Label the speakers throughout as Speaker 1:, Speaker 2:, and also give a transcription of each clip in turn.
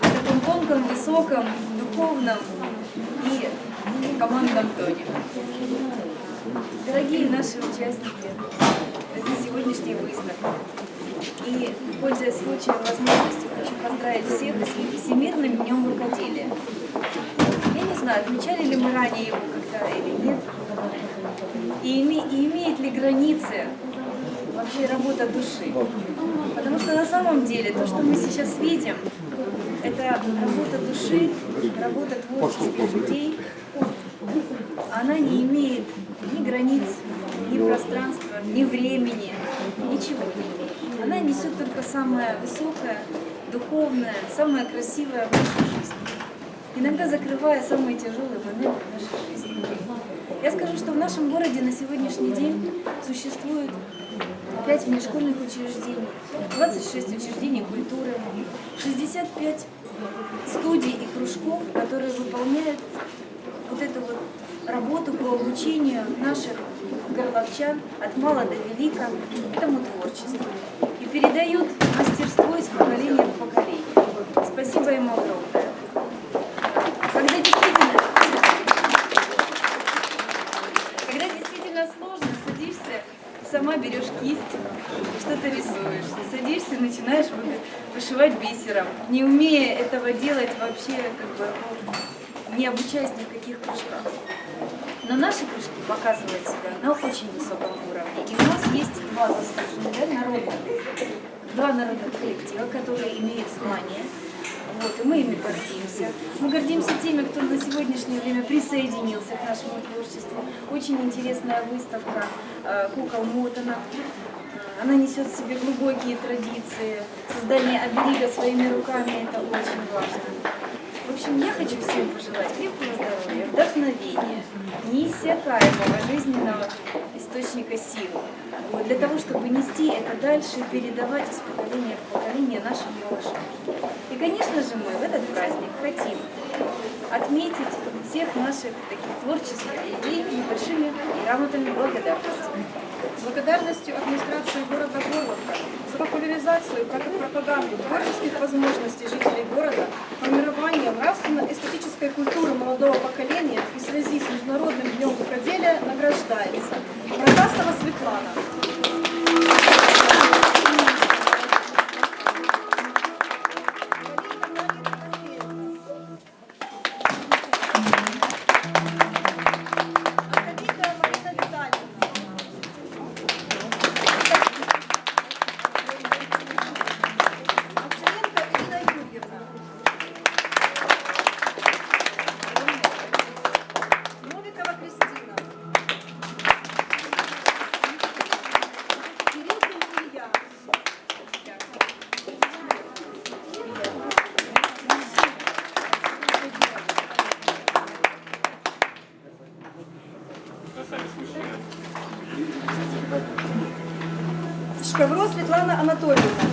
Speaker 1: таком тонком, высоком, духовном и командном тоне. Дорогие наши участники этой сегодняшней выставки, и, пользуясь случаем возможностью, хочу поздравить всех с Всемирным днем рукоделия. Я не знаю, отмечали ли мы ранее его когда или нет, и, име, и имеет ли границы вообще работа души. Потому что на самом деле то, что мы сейчас видим, это работа души, работа творческих людей, она не имеет ни границ, ни пространства, ни времени, ничего. Она несет только самое высокое, духовное, самое красивое в нашей жизни. Иногда закрывая самые тяжелые моменты в нашей жизни. Я скажу, что в нашем городе на сегодняшний день существует 5 внешкольных учреждений, 26 учреждений культуры, 65 студий и кружков, которые выполняют вот эту вот работу по обучению наших горловчан от мала до велика этому творчеству и передают мастерство из поколения в поколение. Спасибо им огромное. Когда действительно, когда действительно сложно, садишься, сама берешь кисть, что-то рисуешь, садишься, начинаешь вышивать бисером, не умея этого делать вообще, как бы, ну, не обучаясь ни в каких кружках. Но наши кружки показывают себя на очень высоком уровне. И у нас есть два заслуженных, да, народных, два народных коллектива, которые имеют звание. Вот, и мы ими гордимся. Мы гордимся теми, кто на сегодняшнее время присоединился к нашему творчеству. Очень интересная выставка э, кукол Мотана. Она несет в себе глубокие традиции. Создание оберега своими руками – это очень важно. В общем, я хочу всем пожелать крепкого здоровья, вдохновения, неиссякаемого жизненного источника силы. Вот, для того, чтобы нести это дальше и передавать из поколения в поколение нашим малышам. Конечно же, мы в этот праздник хотим отметить всех наших таких творческих людей небольшими грамотами благодарности.
Speaker 2: Благодарностью администрации города Горловка за популяризацию и пропаганду творческих возможностей жителей города, формирование нравственно-эстетической культуры молодого поколения и связи с Международным днем Шкавро Светлана Анатольевна.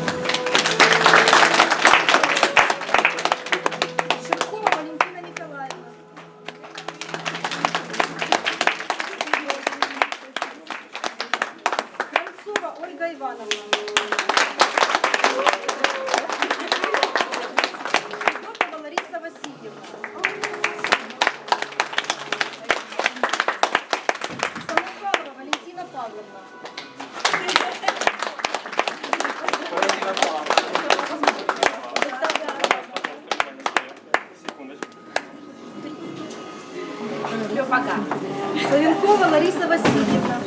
Speaker 2: Шевкова Валентина Николаевна. Кравцова Ольга Ивановна. Федотова Лариса Васильевна. Самохвалова Валентина Павловна. Савенкова Лариса Васильевна.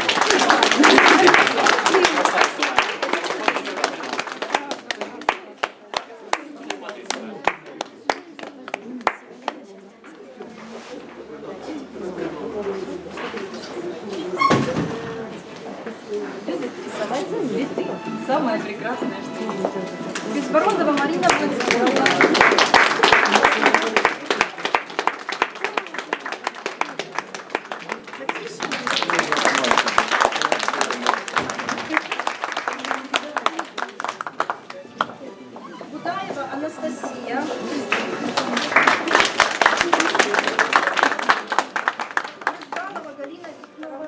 Speaker 1: Самое прекрасное, что есть.
Speaker 2: Безбородова Марина Владимировна. Анастасия. Рязанова Галина Викторовна.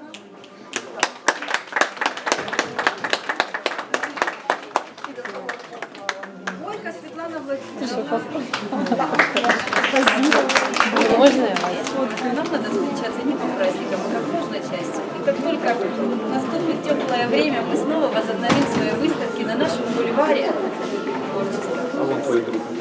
Speaker 2: Бойко Светлана Владимировна.
Speaker 3: Можно?
Speaker 1: Вот нам надо встречаться не по праздникам, а как можно чаще. И как только наступит теплое время, мы снова возобновим свой друг.